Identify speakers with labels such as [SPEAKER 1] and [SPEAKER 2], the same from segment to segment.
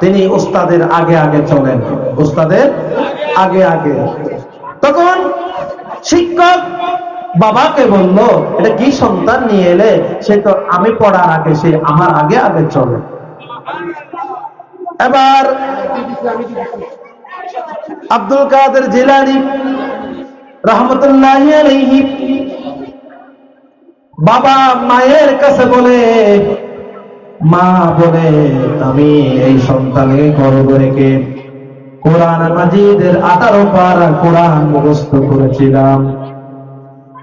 [SPEAKER 1] তিনি উস্তাদের আগে আগে চলেন। উস্তাদের আগে আগে। তখন শিক্ষক বাবাকে বলল, এটা কি সন্তান নিয়ে এলে? সে তো আমি পড়ার আগে, সে আমার আগে আগে চলে। এবার আব্দুল কাদের জিলানি রহমতুল্লাহ বাবা মায়ের কাছে বলে মা বলে, আমি এই সন্তানকে গর্ব রেখে কোরআন মাজিদের আঠারো পারা কোরআন মুখস্থ করেছিলাম।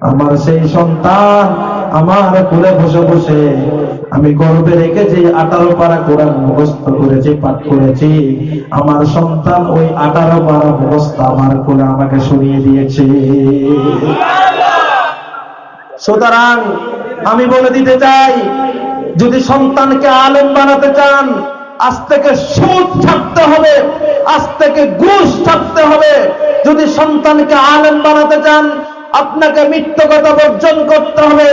[SPEAKER 1] আমার সেই সন্তান আমার কোলে বসে বসে আমি গর্বে রেখে যে আঠারো পারা কোরআন মুখস্থ করেছি, পাঠ করেছি, আমার সন্তান ওই আঠারো পারা মুখস্থ আমার কোলে আমাকে শুনিয়ে দিয়েছে। সুতরাং আমি বলে দিতে চাই যদি সন্তানকে আলেম বানাতে চান, আজ থেকে সুদ ছাড়তে হবে, আজ থেকে ঘুষ ছাড়তে হবে। যদি সন্তানকে আলেম বানাতে চান, আপনাকে মিথ্যকতা বর্জন করতে হবে,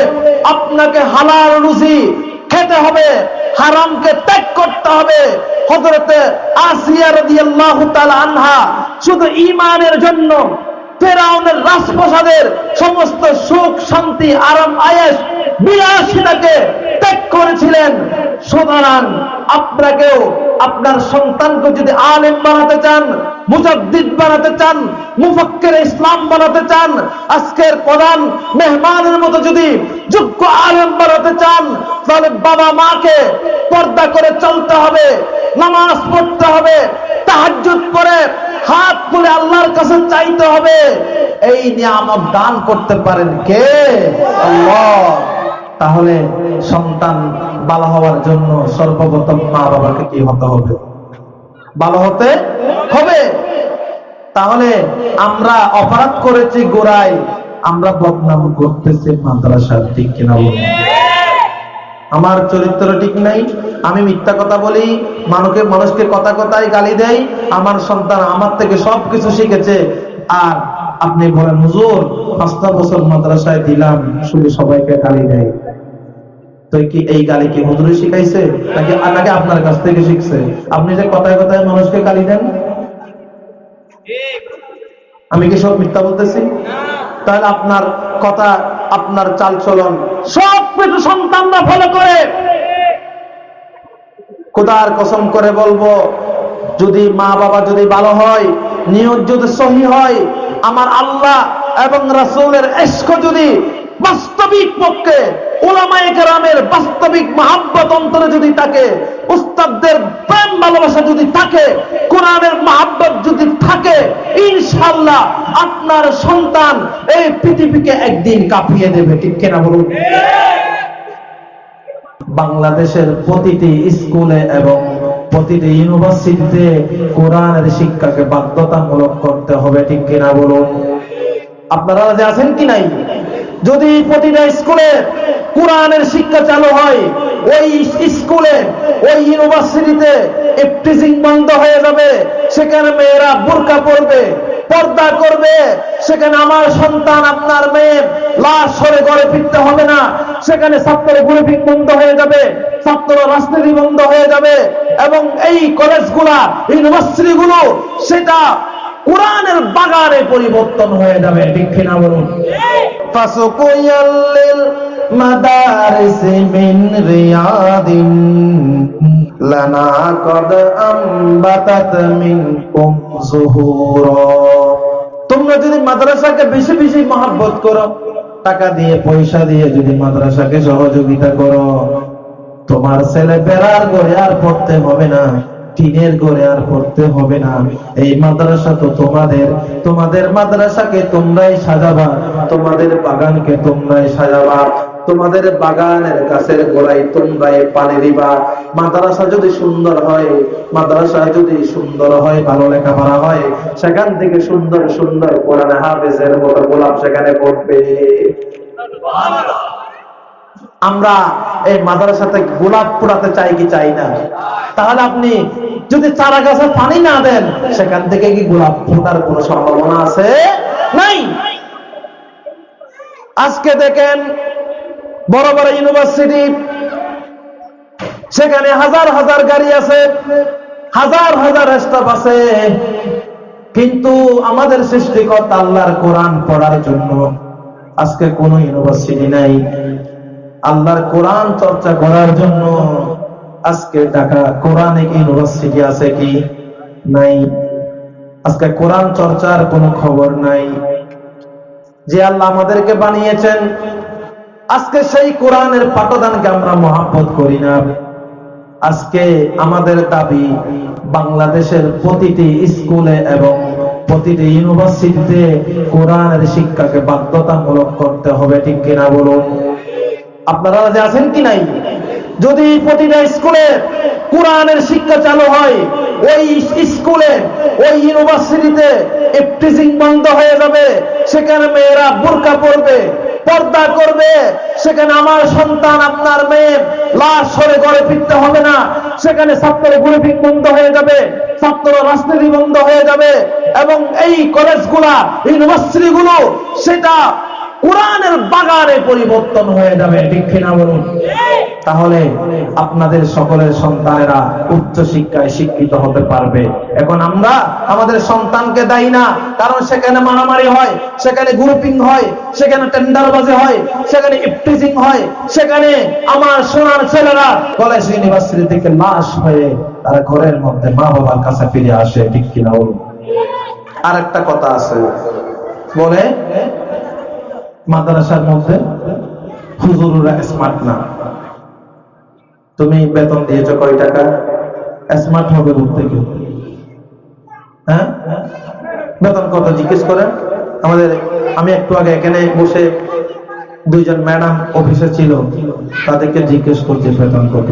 [SPEAKER 1] আপনাকে হালাল রুজি খেতে হবে, হারামকে ত্যাগ করতে হবে। হজরতে আসিয়া রাদিয়াল্লাহু তাআলা আনহা শুধু ঈমানের জন্য ফেরাউনের রাজপ্রসাদের সমস্ত সুখ, শান্তি, আরাম আয়েস বিলাসিতাকে ত্যাগ করেছিলেন। সুতরাং আপনাকেও আপনার সন্তানকে যদি আলেম বানাতে চান, মুজাদ্দিদ বানাতে চান, মুফাক্কের ইসলাম বানাতে চান, আজকের প্রধান মেহমানের মতো যদি যোগ্য আলেম বানাতে চান, তাহলে বাবা মাকে পর্দা করে চলতে হবে, নামাজ পড়তে হবে, তাহাজ্জুদ পরে হাত তুলে আল্লাহর কাছে চাইতে হবে। এই নিয়ে নিয়ামত দান করতে পারেন কে? আল্লাহ। তাহলে সন্তান ভালো হওয়ার জন্য সর্বপ্রথম মা বাবাকে কি হতে হবে? ভালো হতে হবে। তাহলে আমরা অপরাধ করেছি গোড়ায়, আমরা বদনাম করতেছি মাদ্রাসার দিক কিনা আমার চরিত্র ঠিক নাই, আমি মিথ্যা কথা বলি, মানুষকে মানুষকে কথা কথায় গালি দেই, আমার সন্তান আমার থেকে সবকিছু শিখেছে, আর আপনি বলেন, হুজুর, পাঁচটা বছর মাদ্রাসায় দিলাম, শুধু সবাইকে গালি দেয়। তো কি এই গালি কি হুজুরে শিখাইছে, নাকি নাকি আপনার কাছ থেকে শিখছে? আপনি যে কথায় কথায় মানুষকে গালি দেন? আমি কি সব মিথ্যা বলতেছি? তাহলে আপনার কথা, আপনার চালচলন সব কিছু সন্তানরা ফলো করে। কোদার কসম করে বলব? যদি মা বাবা যদি ভালো হয়, নিয়ত যদি সহি হয় আমার আল্লাহ এবং রাসূলের এস্ক যদি বাস্তবিক পক্ষে ওলামায়ে বাস্তবিক মহাব্বত অন্তরে যদি থাকে উস্তাদদের প্রেম ভালোবাসা যদি থাকে কোরআনের মহাব্বত যদি থাকে ইনশাল্লাহ আপনার সন্তান এই পৃথিবীকে একদিন কাঁপিয়ে দেবে ঠিক কিনা বলুন? বাংলাদেশের প্রতিটি স্কুলে এবং প্রতিটি ইউনিভার্সিটিতে কোরআনের শিক্ষাকে বাধ্যতামূলক করতে হবে, ঠিক কিনা বলুন? আপনারা যে আছেন কি নাই? যদি প্রতিটা স্কুলে কোরআনের শিক্ষা চালু হয়, ওই স্কুলে, ওই ইউনিভার্সিটিতে ইফটিজিং বন্ধ হয়ে যাবে, সেখানে মেয়েরা বোরকা পরবে, পর্দা করবে, সেখানে আমার সন্তান, আপনার মেয়ে লাশ সরে ঘরে ফিরতে হবে না। সেখানে ছাত্র গ্রুপিং বন্ধ হয়ে যাবে ছাত্র রাজনীতি বন্ধ হয়ে যাবে এবং এই কলেজগুলা, ইউনিভার্সিটিগুলো, সেটা কোরআনের বাগানে পরিবর্তন হয়ে যাবে, ঠিক বলুন? তোমরা যদি মাদ্রাসাকে বেশি বেশি মহাব্বত করো টাকা দিয়ে, পয়সা দিয়ে যদি মাদ্রাসাকে সহযোগিতা করো, তোমার ছেলে বেড়ার ঘরে আর পড়তে হবে না, টিনের ঘরে আর পড়তে হবে না। এই মাদ্রাসা তো তোমাদের তোমাদের মাদ্রাসাকে তোমরাই সাজাবা, তোমাদের বাগানকে তোমরাই সাজাবা। তোমাদের বাগানের গাছের গোড়ায় তোমরাই পানি দিবা। মাদ্রাসা যদি সুন্দর হয় মাদ্রাসা যদি সুন্দর হয়, ভালো লেখাপড়া হয়, সেখান থেকে সুন্দর সুন্দর কোরআন হাফেজের মতো গোলাপ সেখানে পড়বে। আমরা এই মাদ্রাসাতে গোলাপ পোড়াতে চাই কি চাই না? তাহলে আপনি যদি চারা গাছে পানি না দেন, সেখান থেকে কি গোলাপ ফোটার কোন সম্ভাবনা আছে? নাই। আজকে দেখেন বড় বড় ইউনিভার্সিটি সেখানে হাজার হাজার গাড়ি আছে, হাজার হাজার স্টাফ আছে। কিন্তু আমাদের সৃষ্টিকর্তা আল্লাহর কোরআন পড়ার জন্য আজকে কোন ইউনিভার্সিটি নাই। আল্লাহর কোরআন চর্চা করার জন্য আজকে ঢাকা কোরআনিক ইউনিভার্সিটি আছে কি নাই? আজকে কোরআন চর্চার কোনো খবর নাই। যে আল্লাহ আমাদেরকে বানিয়েছেন আজকে সেই কোরআনের পাঠদানকে আমরা মহাব্বত করি না। আজকে আমাদের দাবি, বাংলাদেশের প্রতিটি স্কুলে এবং প্রতিটি ইউনিভার্সিটিতে কোরআনের শিক্ষাকে বাধ্যতামূলক করতে হবে, ঠিক কিনা বলুন? আপনারা যে আছেন কি নাই? যদি প্রতিটা স্কুলে কোরআনের শিক্ষা চালু হয়, ওই স্কুলে, ওই ইউনিভার্সিটিতে এফটিজিং বন্ধ হয়ে যাবে, সেখানে মেয়েরা বোরকা পরবে পর্দা করবে, সেখানে আমার সন্তান, আপনার মেয়ে লাশ সরে ঘরে ফিরতে হবে না। সেখানে ছাত্র গ্রুপিং বন্ধ হয়ে যাবে, ছাত্র রাজনীতি বন্ধ হয়ে যাবে এবং এই কলেজগুলা ইউনিভার্সিটিগুলো সেটা কোরআনের বাগানে পরিবর্তন হয়ে যাবে, ঠিক কিনা বলুন? তাহলে আপনাদের সকলের সন্তানেরা উচ্চ শিক্ষায় শিক্ষিত হতে পারবে। এখন আমরা আমাদের সন্তানকে দেই না, কারণ সেখানে মারামারি হয়, সেখানে গ্রুপিং হয়, সেখানে টেন্ডারবাজি হয়, সেখানে ইফটিজিং হয়, সেখানে আমার সোনার ছেলেরা কলেজ ইউনিভার্সিটি থেকে লাশ হয়ে তারা ঘরের মধ্যে মা বাবার কাছে ফিরে আসে ঠিক কিনা বলুন? আর একটা কথা আছে। বলে মাদ্রাসার মধ্যে হুজুররা স্মার্ট না। তুমি বেতন দিয়েছ কয় টাকা? স্মার্ট হবে দূর থেকে। হ্যাঁ? বেতন কত জিজ্ঞেস করেন আমাদের, আমি একটু আগে এখানে বসে দুইজন ম্যাডাম অফিসে ছিল, তাদেরকে জিজ্ঞেস করছি বেতন কত।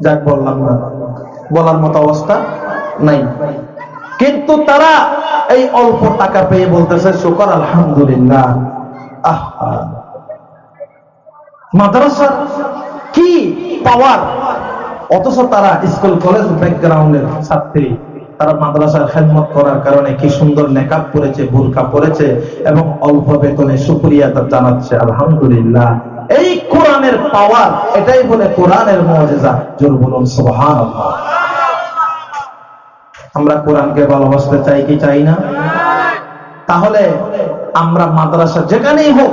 [SPEAKER 1] যাক বললাম না। বলার মতো অবস্থা নাই। কিন্তু তারা এই অল্প টাকা পেয়ে বলতেছে, শুকর, আলহামদুলিল্লাহ। মাদ্রাসার কি পাওয়ার অথচ তারা স্কুল কলেজ ব্যাকগ্রাউন্ডের ছাত্রী। তারা মাদ্রাসার খেদমত করার কারণে কি সুন্দর নেকাব পরেছে বুরকা পরেছে এবং অল্প বেতনে সুক্রিয়া তার জানাচ্ছে, আলহামদুলিল্লাহ। এই কোরআনের পাওয়ার এটাই বলে কোরআনের মজেজা জোর বলুন, সুবহানাল্লাহ। আমরা কোরআনকে ভালোবাসতে চাই কি চাই না? তাহলে আমরা মাদ্রাসা যেখানেই হোক,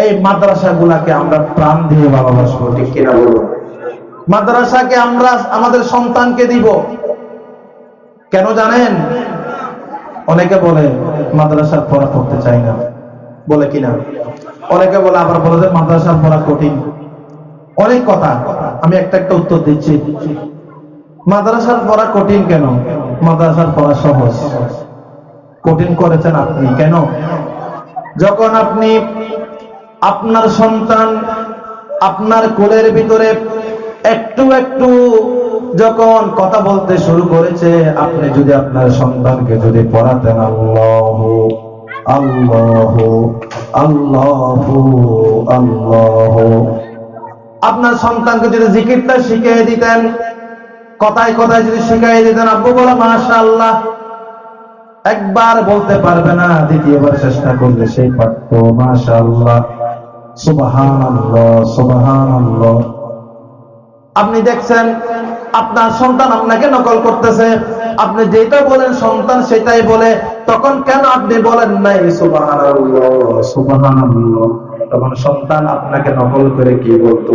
[SPEAKER 1] এই মাদ্রাসা গুলাকে আমরা প্রাণ দিয়ে ভালোবাসবো, ঠিক কিনা বলুন? মাদ্রাসাকে আমরা আমাদের সন্তানকে দিব। কেন জানেন? অনেকে বলে, মাদ্রাসার পড়া করতে চাই না। বলে কিনা? অনেকে বলে, আবার বলে যে, মাদ্রাসার পড়া কঠিন। অনেক কথা। আমি একটা একটা উত্তর দিচ্ছি। মাদ্রাসার পড়া কঠিন কেন? মাদ্রাসার পড়া সহজ। কঠিন করেছেন আপনি, কেন? যখন আপনি আপনার সন্তান আপনার কোলের ভিতরে একটু একটু যখন কথা বলতে শুরু করেছে, আপনি যদি আপনার সন্তানকে যদি পড়াতেন, আল্লাহ আল্লাহ আল্লাহ আল্লাহ। আপনার সন্তানকে যদি জিকিরটা শিখিয়ে দিতেন কথায় কথায় যদি শিখাই দিতেন, আব্বু বলা মাশা আল্লাহ একবার বলতে পারবে না, দ্বিতীয়বার চেষ্টা করলে সেই পারত। মাশা আল্লাহ আপনি দেখছেন, আপনার সন্তান আপনাকে নকল করতেছে। আপনি যেটা বলেন, সন্তান সেটাই বলে। তখন কেন আপনি বলেন নাই সুবাহান আল্লাহ তখন সন্তান আপনাকে নকল করে কি বলতো?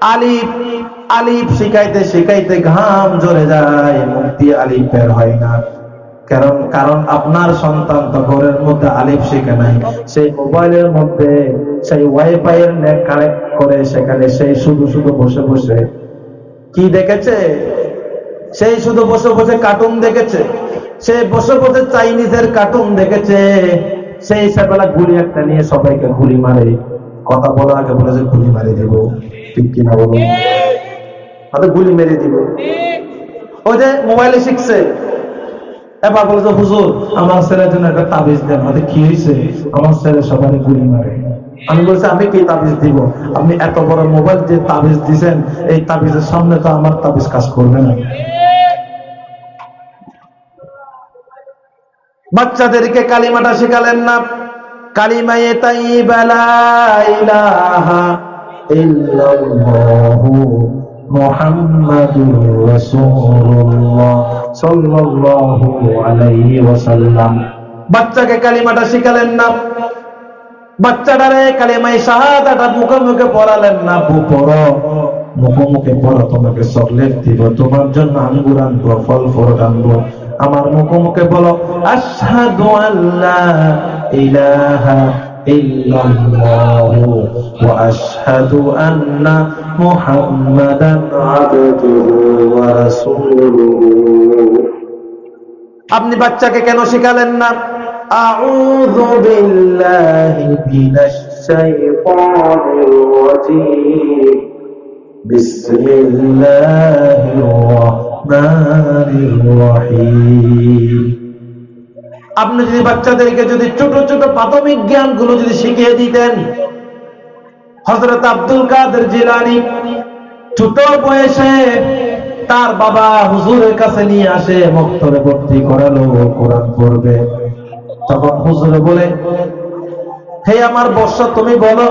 [SPEAKER 1] আলিফ আলিফ শিখাইতে শিখাইতে ঘাম জ্বরে যায়, মুখ দিয়ে আলিফ বের হয় না। কারণ কারণ আপনার সন্তান তো ঘরের মধ্যে আলিফ শিখে নাই। সেই মোবাইলের মধ্যে, সেই ওয়াইফাই এর নেট কানেক্ট করে সেখানে সেই শুধু শুধু বসে বসে কি দেখেছে? সেই শুধু বসে বসে কার্টুন দেখেছে। সে বসে বসে চাইনিজের কার্টুন দেখেছে। সেই সেবেলা গুলি একটা নিয়ে সবাইকে গুলি মারে। কথা বলার আগে বলে যে গুলি মারে দেব। ঠিক কিনা বলুন। হয়তো গুলি মেরে দিব। ওই যে মোবাইলে শিখছে। এবার বলছে হুজুর আমার ছেলের জন্য একটা তাবিজ দেন। কি হয়েছে? আমার ছেলে সবাই গুলি মারে। আমি বলছি আমি কি তাবিজ দিব? আপনি এত বড় মোবাইল যে তাবিজ দিছেন এই তাবিজের সামনে তো আমার তাবিজ কাজ করবে না। বাচ্চাদেরকে কালিমাটা শেখালেন না। কালিমায়ে তাইয়্যিবা লা ইলাহা বাচ্চাকে কালিমাটা শিখালেন না। বাচ্চাটারে কালিমাই শাহাদাটা মুখে মুখে পড়ালেন না। পড়ো। মুখে মুখে পড়ো, তোমাকে চকলেট দিব। তোমার জন্য আঙ্গুর আনব, ফল ফল আনব। আমার মুখে মুখে বলো, আশহাদু আল্লা ইলাহা ইল্লাল্লাহু ওয়া আশহাদু আন্না মুহাম্মাদান আবদুহু ওয়া রাসূলুহু আপনি বাচ্চাকে কেন শিখালেন না? আউযু বিল্লাহি মিনাশ শাইতানির রাজীম বিসমিল্লাহির রহমানির রহিম আপনি যদি বাচ্চাদেরকে যদি ছোট ছোট প্রাথমিক জ্ঞানগুলো যদি শিখিয়ে দিতেন, হযরত আব্দুল কাদের জিলানী ছোট বয়সে তার বাবা হুজুরের কাছে নিয়ে আসে মক্তরে ভর্তি করালো, কোরআন পড়বে। তখন হুজুরে বলে, হে আমার বর্ষা, তুমি বলো,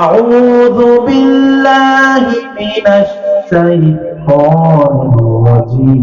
[SPEAKER 1] আউযু বিল্লাহি মিনাশ শাইতানির রাজীম।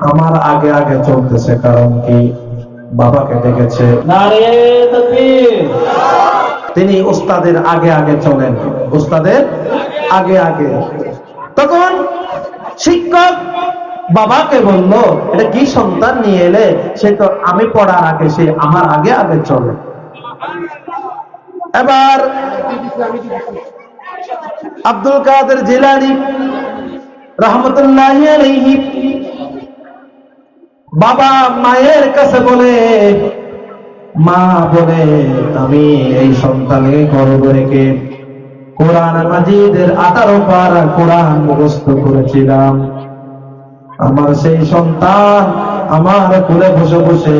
[SPEAKER 1] আমার আগে আগে চলতেছে কারণ কি বাবাকে ডেকেছে। তিনি উস্তাদের আগে আগে চলেন। উস্তাদের আগে আগে। তখন শিক্ষক বাবাকে বলল এটা কি সন্তান নিয়ে এলে? সে তো আমি পড়ার আগে সে আমার আগে আগে চলে। এবার আব্দুল কাদের জিলানি রহমতুল্লাহ বাবা মায়ের কাছে বলে, মা বলে, আমি এই সন্তানকে গর্ব রেখে কোরআন মাজিদের আঠারো পারা কোরআন মুখস্থ করেছিলাম। আমার সেই সন্তান আমার কোলে বসে বসে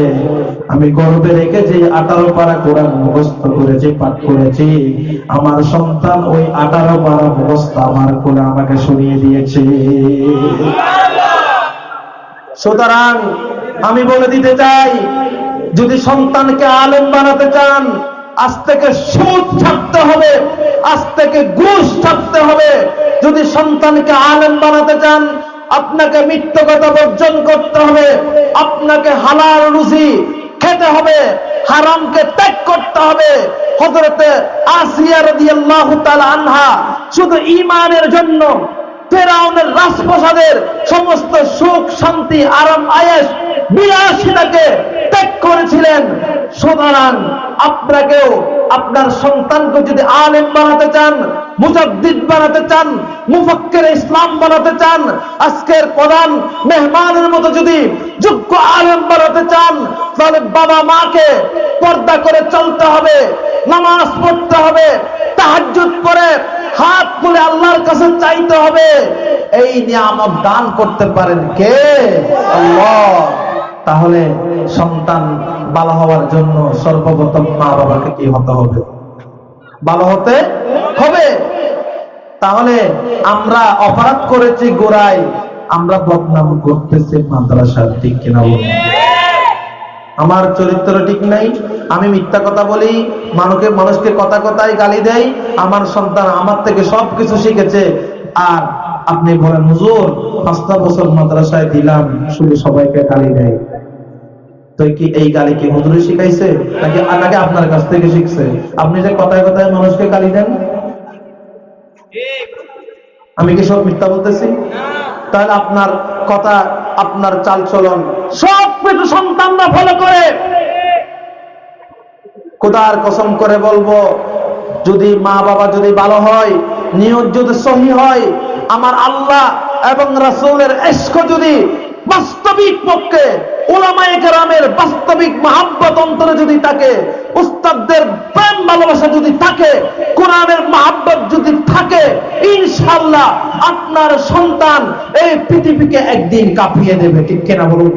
[SPEAKER 1] আমি গর্বে রেখে যে আঠারো পারা কোরআন মুখস্থ করেছি, পাঠ করেছি, আমার সন্তান ওই আঠারো পারা মুখস্থ আমার কোলে আমাকে শুনিয়ে দিয়েছে। সুতরাং আমি বলে দিতে চাই, যদি সন্তানকে আলেম বানাতে চান, আজ থেকে সুদ ছাড়তে হবে, আজ থেকে ঘুষ ছাড়তে হবে। যদি সন্তানকে আলেম বানাতে চান, আপনাকে মিথ্য কথা বর্জন করতে হবে, আপনাকে হালাল রুজি খেতে হবে, হারামকে ত্যাগ করতে হবে। হজরতে আসিয়া রাদিয়াল্লাহু তাআলা আনহা শুধু ইমানের জন্য ফেরাউনের রাজপ্রসাদের সমস্ত সুখ, শান্তি, আরাম আয়েস বিলাসিতাকে ত্যাগ করেছিলেন। সুতরাং আপনাকেও আপনার সন্তানকে যদি আলেম বানাতে চান, মুজাদ্দিদ বানাতে চান, মুফাক্কের ইসলাম বানাতে চান, আজকের প্রধান মেহমানের মতো যদি যোগ্য আলেম বানাতে চান, তাহলে বাবা মাকে পর্দা করে চলতে হবে, নামাজ পড়তে হবে, তাহাজ্জুদ করে হাত তুলে আল্লাহর কাছে চাইতে হবে। এই নিয়ামত দান করতে পারেন কে? তাহলে সন্তান ভালো হওয়ার জন্য সর্বপ্রথম মা বাবাকে কি হতে হবে? ভালো হতে হবে। তাহলে আমরা অপরাধ করেছি গোড়ায়, আমরা বদনাম করতেছি মাদ্রাসার দিক কিনা বলুন। আমার চরিত্র ঠিক নাই আমি মিথ্যা কথা বলি মানুষকে মানুষকে কথা কথায় গালি দেই আমার সন্তান আমার থেকে সবকিছু শিখেছে। আর আপনি বলেন হুজুর পাঁচটা বছর মাদ্রাসায় দিলাম শুধু সবাইকে গালি দেয়। তো কি এই গালি কি হুজুরে শিখাইছে নাকি নাকি আপনার কাছ থেকে শিখছে? আপনি যে কথায় কথায় মানুষকে গালি দেন? আমি কি সব মিথ্যা বলতেছি? তাহলে আপনার কথা আপনার চালচলন। সব কিছু সন্তানরা ফলো করে। খোদার কসম করে বলব, যদি মা বাবা যদি ভালো হয় নিয়ত যদি সহি হয়, আমার আল্লাহ এবং রাসুলের এস্ক যদি বাস্তবিক পক্ষে ওলামায়ে কেরামের বাস্তবিক মহাব্বত অন্তরে যদি থাকে, উস্তাদদের প্রেম ভালোবাসা যদি থাকে, কোরআনের মহাব্বত যদি থাকে ইনশাল্লাহ আপনার সন্তান এই পৃথিবীকে একদিন কাঁপিয়ে দেবে, ঠিক কেনা বলুন?